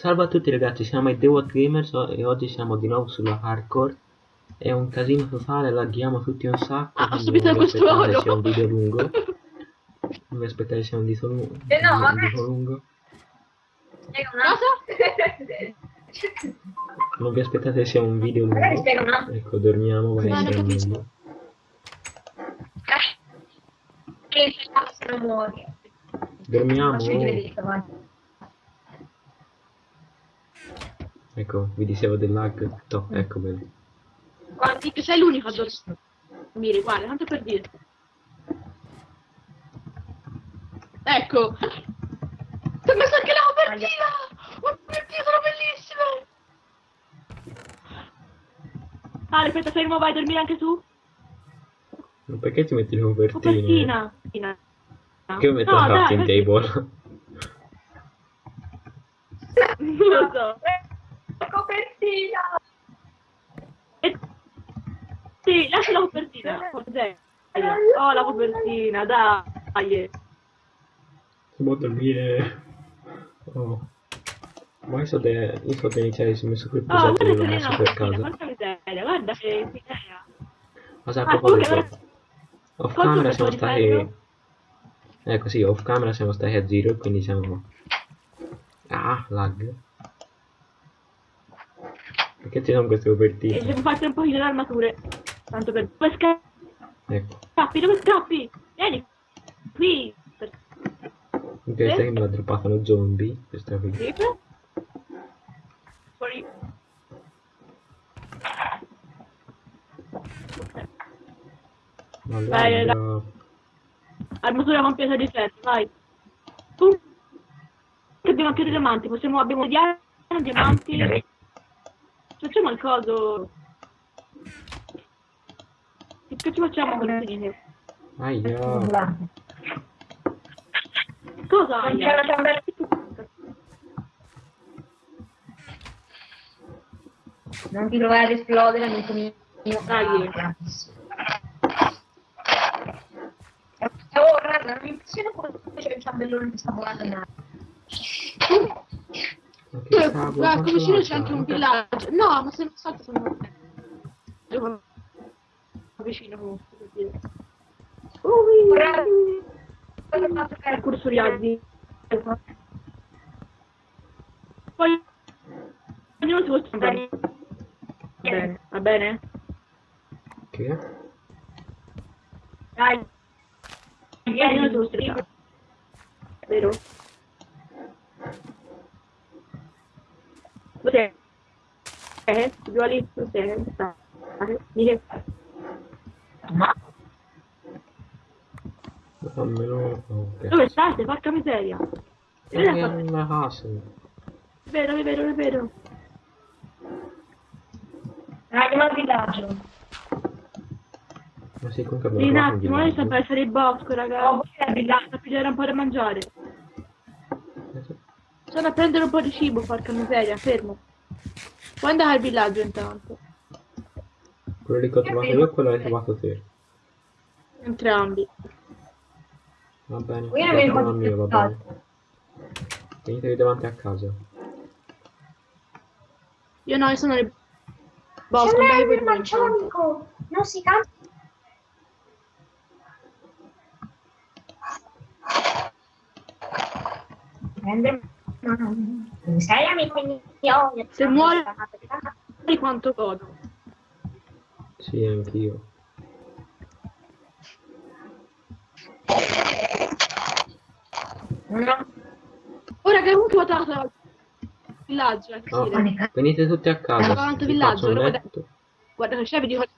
Salve a tutti ragazzi, siamo i The What Gamers e oggi siamo di nuovo sulla hardcore. È un casino totale, laghiamo tutti un sacco. Ah, subito non vi questo aspettate oro. sia un video lungo. Non vi aspettate sia un dito lungo. Eh no, un vabbè. dito lungo. Spiega un attimo. Non vi aspettate sia un video lungo. spiega un attimo. Ecco, dormiamo, va a meglio. Che muori. Dormiamo. Ma si vede, vai. Ecco, vi dicevo del lag. No, ecco bello. Guardi che sei l'unico a dormire, guarda, tanto per dire. Ecco. Ti ho messo anche la copertina! Oh mio Dio, sono bellissime! Ah, aspetta, fermo, vai a dormire anche tu? Ma perché ti metti le copertine? Copertina. Copertina. Che metto No, la crafting table? Non lo so. Copertina. E... Sì, lascia la copertina. Oh, la copertina, dai. Si può dormire. Oh. Ma io so de... io so di iniziare si è messo qui il Oh, guarda e l'ho che messo per porca miseria, guarda che miseria. Ma sa, a Ah, proposito, off camera siamo stati... Ecco sì, off camera siamo stati a zero e quindi siamo... Ah, lag. Perché ci sono queste E copertine? devo farti un pochino di armature. Tanto per... Dove sca- Ecco, scappi? Dove scappi? Vieni. Qui. Per... in questa che me l'ha droppata uno zombie. Questa qui. Sì. Fuori. Vai, lag... Armatura completa di ferro, vai. Tu. Abbiamo anche dei diamanti, possiamo, abbiamo diamanti, diamanti. Facciamo il coso. Che ci facciamo con le linee? Aia. Cosa? Non c'è una candela. Non ti provare ad esplodere, non comincio. Dai. Oh, guarda, non mi impressiona come c'è il ciambellone che sta volando in aria. Cavolo, Guarda, qui vicino c'è anche un villaggio. No, ma se non salto sono... Devo- Vicino comunque, per dire. Guarda, Il cursoriali. Poi... Ognuno si vuole bene. Va bene, va bene? Che? Dai. Ognuno si stare. Vero? Eh? Cos'è? Sta. Dire. Ma Fammelo... Dove state? Porca miseria. Nella casa. È vero, è vero, è vero. andiamo al villaggio. Ma sì, comunque Sì, abbiamo un attimo, villaggio. per essere il bosco, Oh, ragazzi. c'è il villaggio. Da pigliare un po' da mangiare. Sono a prendere un po' di cibo, porca miseria, fermo. Puoi andare al villaggio intanto. Quello lì che ho trovato io e quello l'hai trovato te. Entrambi. Va bene, Io il mio, va bene. Venitevi davanti a casa. Io no, io sono nel bosco, due intanto. amico. Non si canta. Prende. Non sei amico mio. Se muore- Di quanto godo. Sì, anch'io. No. Ora che comunque ho votato al villaggio, eh, che No, venite tutti a casa. Avanti vi villaggio, letto. Guarda che c'è, vedi quale...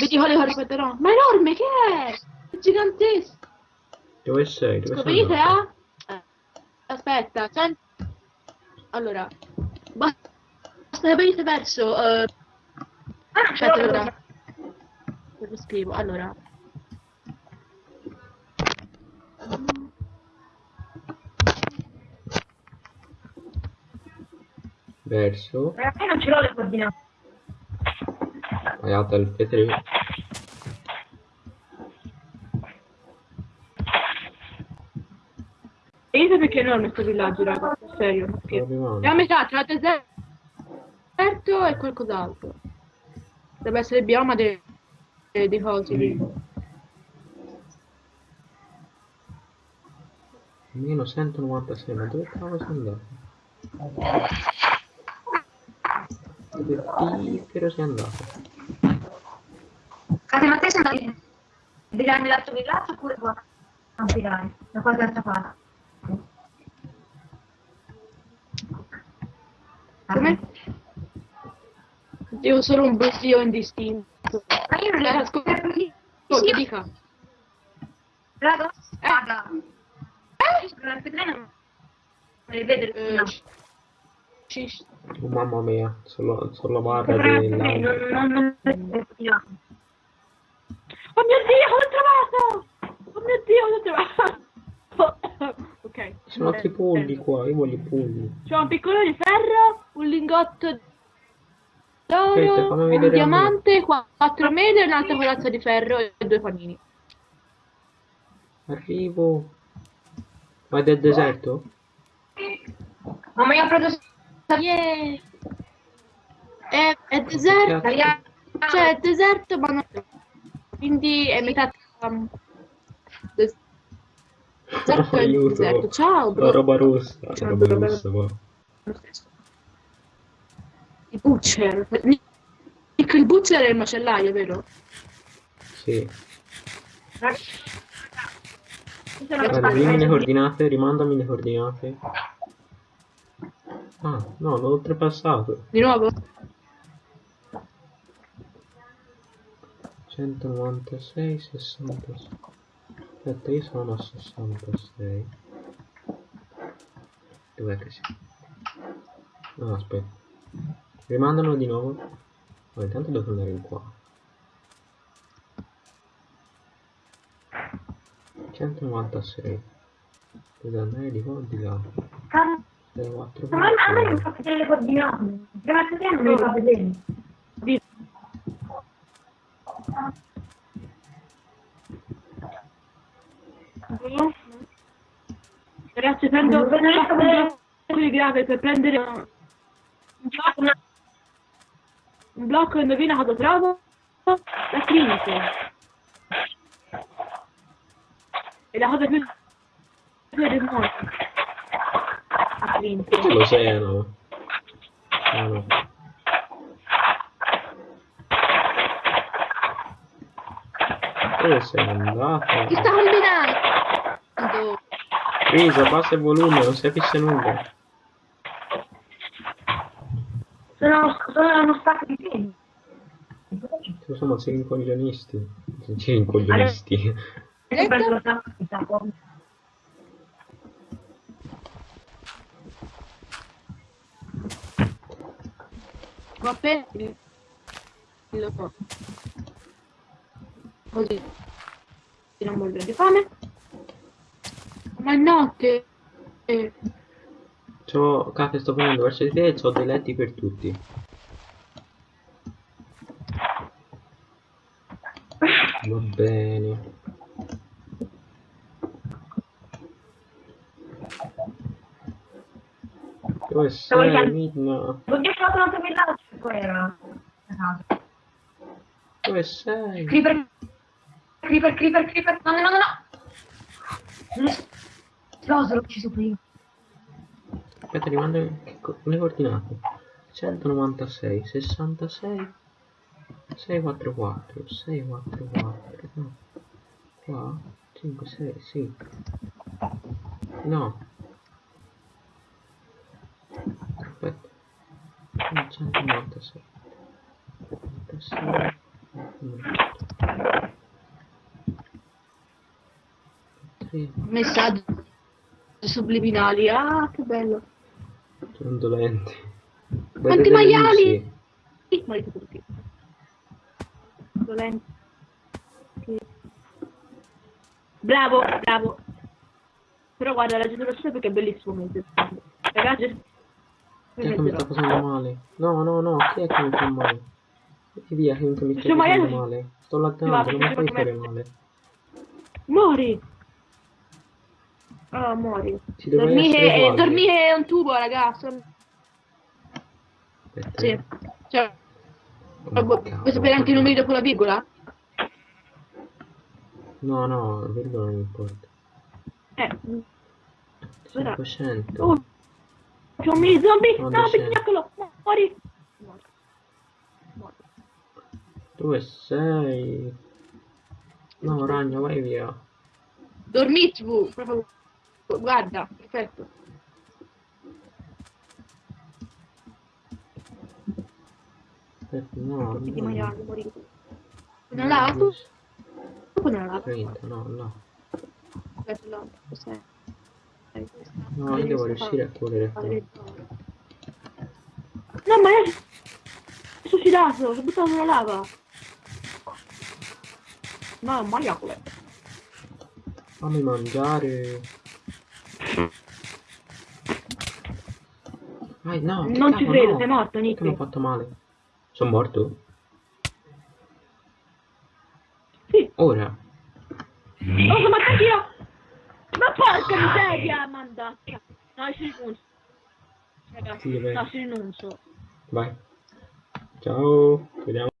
Vedi quale corpetterò. Ma enorme, che è? È gigantesco. Dove sei? Dove sei? Venite andato? a... Eh, aspetta, senti. Allora, basta che avete perso. Uh... Ah, aspetta, allora. Lo scrivo, allora. Verso. Eh, non ce l'ho le coordinate. Andate al P3. Perché è enorme questo villaggio, ragazzi. serio, non scherzo. E a metà tra deserto e qualcos'altro. Deve essere il bioma dei, dei cosi lì. Meno 196, ma dove cavolo sei andato? Dove piffero sei andato? Cate, ma te sei andato a virare nell'altro villaggio oppure qua? A virare, da qualche altra parte. Come? Io sono un brusio indistinto. Ma io non le ascolto Sì, Sì, dica. raga, raga. Eh? La pedrena non le vede Eh, Oh, mamma mia, solo, solo barra Non, della... non, non, non, Oh mio dio, l'ho trovato! Oh mio dio, l'ho trovato! ok. Sono altri pulli qua, io voglio i pulli. C'ho un piccolo di ferro, un lingotto d'oro, un diamante, qua- quattro medie, un'altra corazza di ferro e due panini. Arrivo. Vai del deserto? Ma io ho preso Yeah! È, è deserto, cioè è deserto ma non quindi è metà um, des- deserto e Aiuto. deserto. Ciao La bro. roba rossa, la Ciao, roba bro. rossa qua. Il butcher. Nick, Il butcher è il macellaio, vero? Sì. Guarda, dimmi le coordinate, rimandami le coordinate. Ah, no, l'ho oltrepassato. Di nuovo? 196, 66. Aspetta, io sono a 66. Dov'è che sei? No, aspetta. Rimandamelo di nuovo. Ma intanto devo tornare in qua. 196. Devo andare di qua o di là? 04. Ma a me non fa vedere le coordinate. Prima che non me le fa vedere. Di- Ragazzi, prendo Non vedo neanche vedere. un blocco di grave per prendere blocco, indovina cosa trovo? La clinica. E la cosa più più del mondo. La clinica. Che l'oceano? Ah no. Dove sei andato? Chi sta combinando? Risa, basta il volume, non si capisce nulla. Sono, sono uno stacco di piedi. Ci siamo sei incoglionisti. Sei incoglionisti. Io ho preso lo. Ho so. Così non morire di fame. Ma è notte. Eh, C'ho, cacchio, sto venendo verso di te e c'ho dei letti per tutti. Va bene. Dove sei? Midna? Oddio, ho trovato un altro villaggio. Poi era a casa. Dove sei? Creeper, creeper, creeper, creeper. No, no, no, no. Cosa l'ho ucciso prima? Aspetta, co- le coordinate. 196, 66, 644, 644, no. Qua, 5, 6, sì. No. Aspetta. 196. 96. Tre. messaggi subliminali. Ah, che bello. Sono dolenti. Quanti maiali? Sì. Dolenti. Bravo, bravo. Però guarda, la generazione perché è bellissimo mese. Ragazzi, Chi è che mi sta facendo male? No, no, no, chi è che mi fa male? Metti via, che mi sta maiale- facendo male. Sto laggando, non mi fai stare male. Muori! Ah, muori. Dovrei Dormire, dormire è un tubo, ragazzi. Aspetta, Sì. eh. Oh, vuoi sapere anche i numeri dopo la virgola? No, no, la virgola non importa. Eh. Guarda. 500. Oh, c'è un mini zombie. No, sei? pigliacolo. Muori. Morto. Morto. Dove sei? No, ragno, vai via. Dormitvu. Proprio. Guarda, perfetto. Aspetta, no, Tutti di no. maiali, morire. Non l'ha? Tu? Tu non l'ha? 30, no, no. Aspetta, no. Cos'è? No, io devo riuscire a correre qua. No, ma è suicidato, si è buttato nella lava. No, maiale. Fammi mangiare. Vai, no, Non ci credo, no. sei morto, Che mi ho Nick. fatto male? Sono morto? Sì. Ora? Oh, morto anch'io. Ma porca miseria, mandaccia. No, ci rinuncio. Ragazzi, Sì, no, ci rinuncio. Vai. Ciao. Ci vediamo.